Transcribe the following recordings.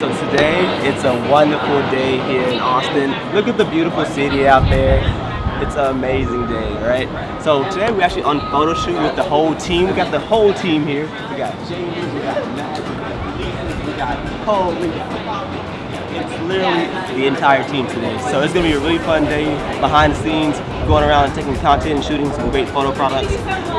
So today, it's a wonderful day here in Austin. Look at the beautiful city out there. It's an amazing day, right? So today we're actually on photo shoot with the whole team. We got the whole team here. We got James, we got Matt, we got Cole, we got it's literally the entire team today. So it's gonna be a really fun day behind the scenes, going around and taking content and shooting some great photo products.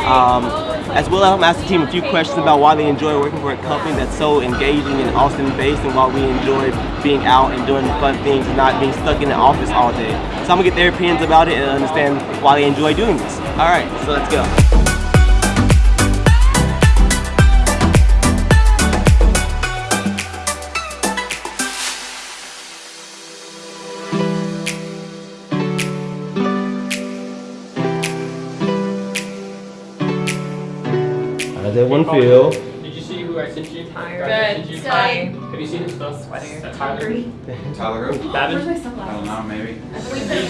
Um, as well, I'm asking the team a few questions about why they enjoy working for a company that's so engaging and Austin based and why we enjoy being out and doing fun things and not being stuck in the office all day. So I'm gonna get their opinions about it and understand why they enjoy doing this. All right, so let's go. How does everyone feel? Did you see who I sent you? Good. Did you Sweaty. Have you seen his stuff? Sweaty. Tyler. Tyler who? Babin. my I don't know, maybe.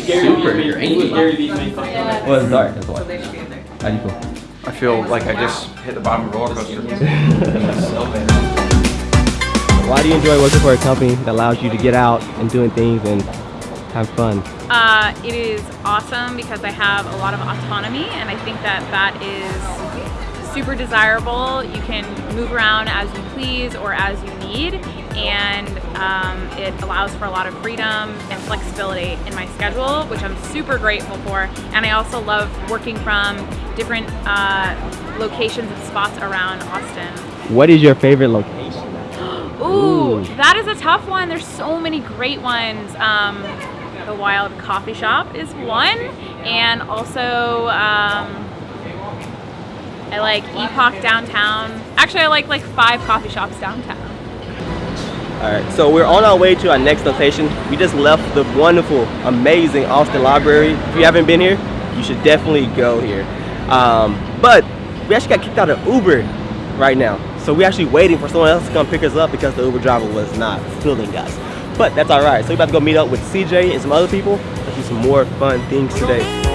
Gary Super, you're made- he was angry. Gary Vee made fun of. Yeah. Well, it's dark, that's why. So they should be in there. How do you feel? I feel like I just hit the bottom of a roller coaster. Why do you enjoy working for a company that allows you to get out and doing things and have fun? Uh, it is awesome because I have a lot of autonomy and I think that that is super desirable. You can move around as you please or as you need and um, it allows for a lot of freedom and flexibility in my schedule which I'm super grateful for and I also love working from different uh, locations and spots around Austin. What is your favorite location? Ooh, Ooh. that is a tough one. There's so many great ones. Um, the Wild Coffee Shop is one, and also um, I like Epoch downtown. Actually, I like like five coffee shops downtown. All right, so we're on our way to our next location. We just left the wonderful, amazing Austin Library. If you haven't been here, you should definitely go here. Um, but we actually got kicked out of Uber right now. So we're actually waiting for someone else to come pick us up because the Uber driver was not feeling us. But that's all right. So we're about to go meet up with CJ and some other people. Let's do some more fun things today.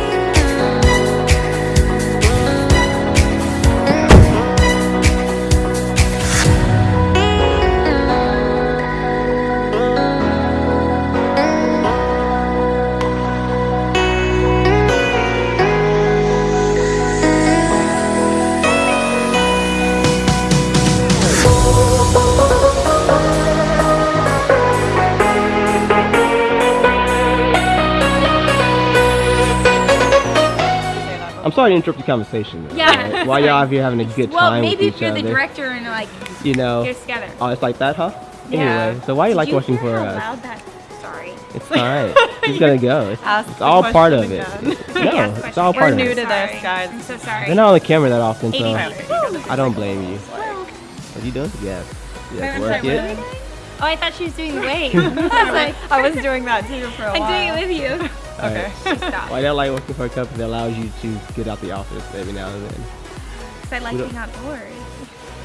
Sorry to interrupt the conversation. though, Yeah. right? While y'all out here having a good Well, time Well, maybe with if each you're other. the director and like you know. get us together. Oh, it's like that, huh? Yeah. Anyway, so why you like Did working hear for how us? loud that? Sorry. It's alright. It's gonna go. It's, it's all part of it. again. No, Yes, it's all question. part We're of new to this, guys. I'm so sorry. They're not on the camera that often, so I don't blame you. What are you doing? Yes. Yes, work sorry, it. Oh, I thought she was doing the wave. I was like, I was doing that too for a I'm doing it with you. Okay. Stop. Why do I like working for a company that allows you to get out the office every now and then? Because I like being outdoors.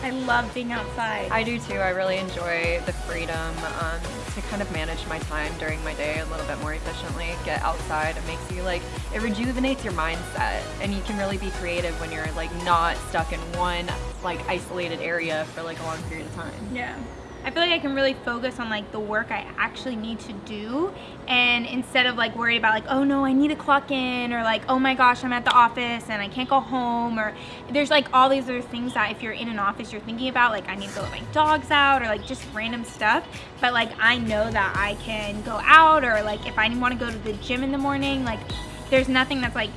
I love being outside. I do too. I really enjoy the freedom um, to kind of manage my time during my day a little bit more efficiently. Get outside. It makes you like it rejuvenates your mindset, and you can really be creative when you're like not stuck in one like isolated area for like a long period of time. Yeah. I feel like I can really focus on like the work I actually need to do and instead of like worried about like oh no I need to clock in or like oh my gosh I'm at the office and I can't go home or there's like all these other things that if you're in an office you're thinking about like I need to let my dogs out or like just random stuff. But like I know that I can go out or like if I want to go to the gym in the morning like there's nothing that's like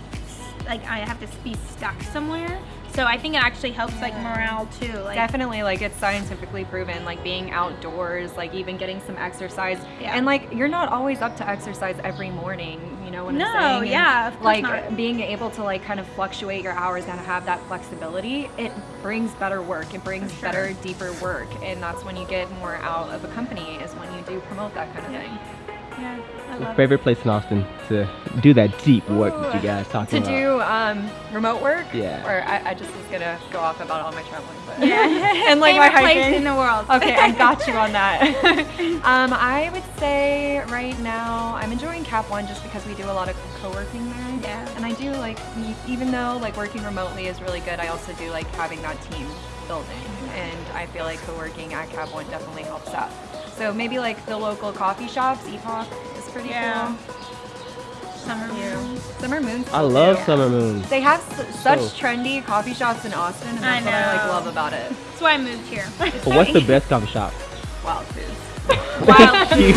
like I have to be stuck somewhere so I think it actually helps like morale too like Definitely, like it's scientifically proven, like being outdoors, like even getting some exercise. Yeah. And like you're not always up to exercise every morning, you know what No, I'm saying? And, yeah, of course like not. being able to like kind of fluctuate your hours and have that flexibility, it brings better work. It brings sure. better, deeper work, and that's when you get more out of a company is when you do promote that kind of Yeah. thing. Yeah I love favorite place in Austin to do that deep work that you guys To about? To do um, remote work, Yeah. Or I, I just was gonna go off about all my traveling, but yeah and like my Favorite place in the world Okay, I got you on that. um, I would say right now I'm enjoying Cap One just because we do a lot of co-working there. Yeah. And I do like, even though like working remotely is really good, I also do like having that team building, and I feel like co-working at Cap One definitely helps that. So maybe like the local coffee shops, Epoch is pretty Yeah. cool. Summer moon. Summer Moon's I love too. Summer Moon. They have s- such So- trendy coffee shops in Austin, and I that's what I like love about it. That's why I moved here. But what's the best coffee shop? Wild foods. Wild Cute.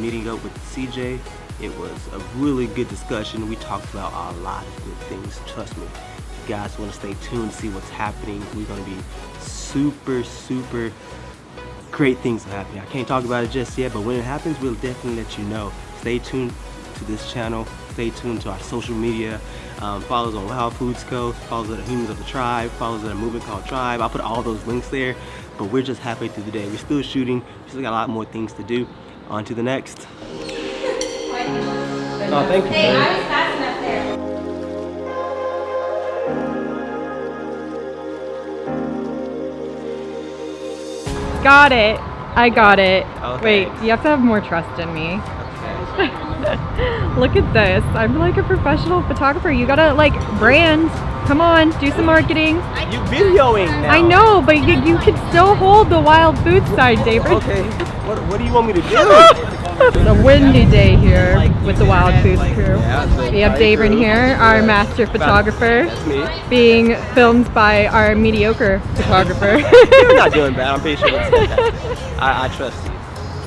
Meeting up with CJ. It was a really good discussion. We talked about a lot of good things. Trust me. If you guys want to stay tuned to see what's happening, we're gonna be super, super great things happening. I can't talk about it just yet, but when it happens, we'll definitely let you know. Stay tuned to this channel. Stay tuned to our social media. Um, follow us on Wild Foods Co. Follow us at Humans of the Tribe. Follow us at a movement called Tribe. I'll put all those links there. But we're just halfway through the day. We're still shooting. We still got a lot more things to do. On to the next. Oh, thank you. Hey. I was fast enough there. Got it. I got it. Oh, okay. Wait, you have to have more trust in me. Look at this. I'm like a professional photographer. You gotta like brand. Come on, do some marketing. You videoing now. I know, but you, you can still hold the wild food side, Davin. Okay. What, what do you want me to do? It's a windy day here with the Wild Foods crew. We have Davin here, our master photographer, being filmed by our mediocre photographer. You're not doing bad. I'm pretty sure it's I, I trust you.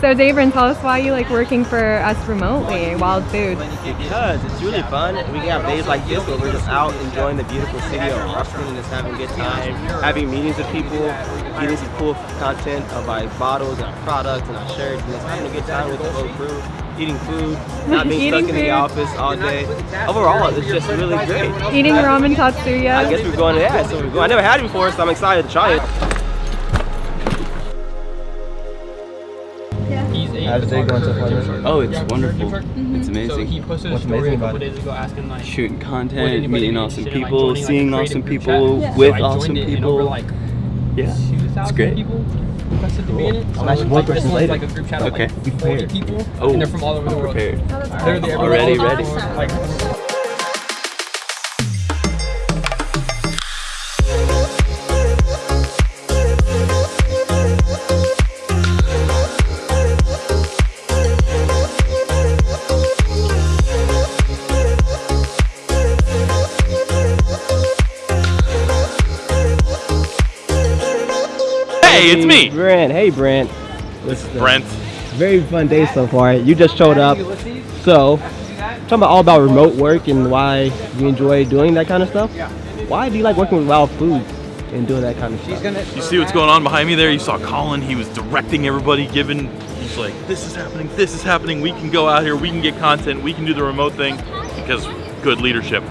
So Davin, tell us why you like working for us remotely, Wild Foods. Because it's really fun. We can have days like this where we're just out enjoying the beautiful city of Austin and just having a good time, having meetings with people, getting some cool content of our bottles and our products and our shirts, and just having a good time with the whole crew, eating food, not being stuck in the office all day. Overall, it's just really great. Eating ramen Tatsu-Ya. I guess we're going to that. So we're going. I never had it before, so I'm excited to try it. He's a How's the day going so far, photographer. man? Oh, it's Yeah, wonderful. photographer. It's So he amazing. posted What's a story a couple days ago asking like Shooting content, meeting awesome interested in, like, people, like, seeing creative awesome people chat? with so awesome joined it, and people. over like Yeah, it's great. people requested to be in it. So I'm actually this questions later. like a group chat of Okay. like Be 40 prepared. people, Oh, and they're oh, from all over the I'm world. prepared. Literally everywhere. Already all over ready. the. Like, Hey, it's me, Brent. Hey, Brent. This is Brent. Very fun day so far. You just showed up. So, talking about all about remote work and why you enjoy doing that kind of stuff. Why do you like working with Wild Foods and doing that kind of stuff? You see what's going on behind me there? You saw Colin. He was directing everybody, giving. He's like, "This is happening. This is happening. We can go out here. We can get content. We can do the remote thing because good leadership."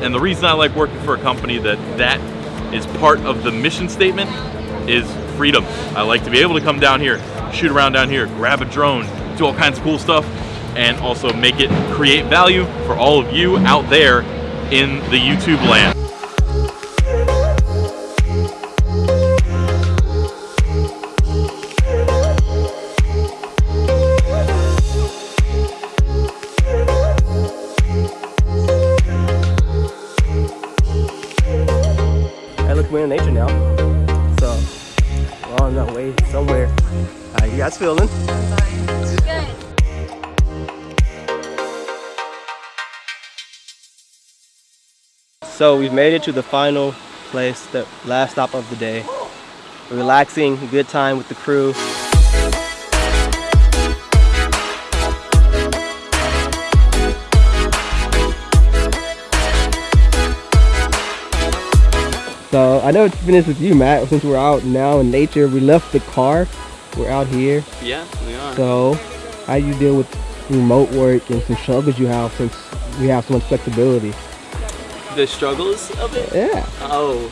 And the reason I like working for a company that that is part of the mission statement is freedom. I like to be able to come down here, shoot around down here, grab a drone, do all kinds of cool stuff, and also make it create value for all of you out there in the YouTube land. Look, we're in nature now. How guys feeling? So we've made it to the final place, the last stop of the day. Relaxing, good time with the crew. So I know it's finished with you, Matt. Since we're out now in nature, we left the car. We're out here. Yeah, we are. So how do you deal with remote work and some struggles you have since we have so much flexibility? The struggles of it? Yeah. Oh,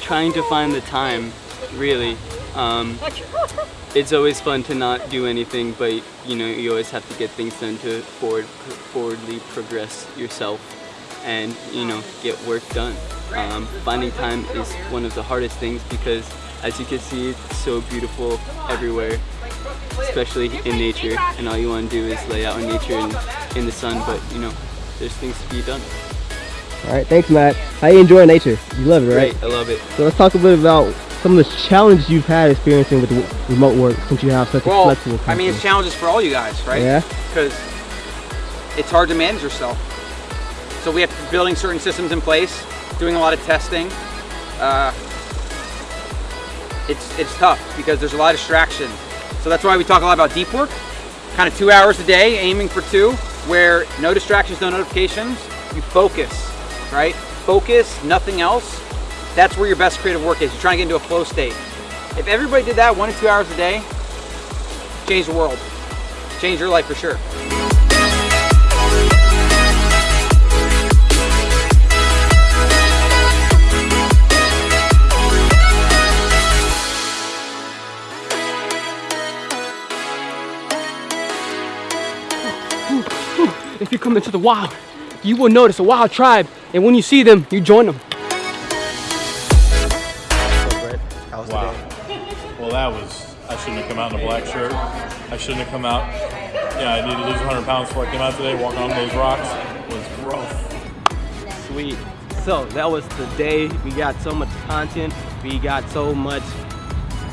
trying to find the time, really. Um, it's always fun to not do anything, but you know you always have to get things done to forward, forwardly progress yourself, and you know get work done. Um, finding time is one of the hardest things because as you can see, it's so beautiful everywhere, especially in nature. And all you want to do is lay out in nature and in the sun, but you know, there's things to be done. All right, thanks, Matt. How you enjoying nature? You love it, right? Great, I love it. So let's talk a bit about some of the challenges you've had experiencing with remote work since you have such a Well, flexible. I mean, it's schedule. challenges for all you guys, right? Yeah. Because it's hard to manage yourself. So we have to be building certain systems in place, doing a lot of testing. Uh, it's it's tough because there's a lot of distraction. So that's why we talk a lot about deep work, kind of two hours a day, aiming for two, where no distractions, no notifications. You focus, right? Focus, nothing else. That's where your best creative work is. You're trying to get into a flow state. If everybody did that one to two hours a day, change the world, change your life for sure. If you come into the wild, you will notice a wild tribe, and when you see them, you join them. Wow. Well, that was. I shouldn't have come out in a black shirt. I shouldn't have come out. Yeah, I needed to lose 100 pounds before I came out today. Walking on those rocks was rough. Sweet. So that was the day. We got so much content. We got so much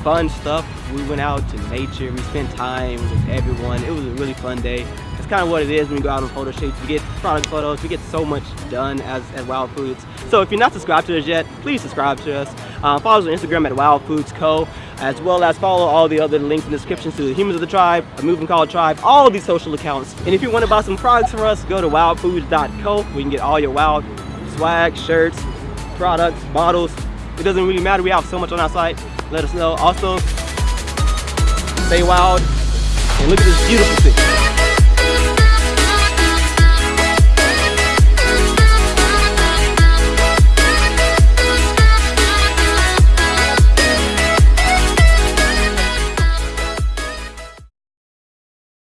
fun stuff. We went out to nature. We spent time with everyone. It was a really fun day. Kind of what it is when we go out on photo shoots. We get product photos. We get so much done as at Wild Foods. So if you're not subscribed to us yet, please subscribe to us. Uh, follow us on Instagram at Wild Foods Co. As well as follow all the other links in the description to the Humans of the Tribe, a movement called Tribe, all these social accounts. And if you want to buy some products from us, go to wildfoods.co. We can get all your wild swag, shirts, products, bottles. It doesn't really matter. We have so much on our site. Let us know. Also, stay wild and look at this beautiful city.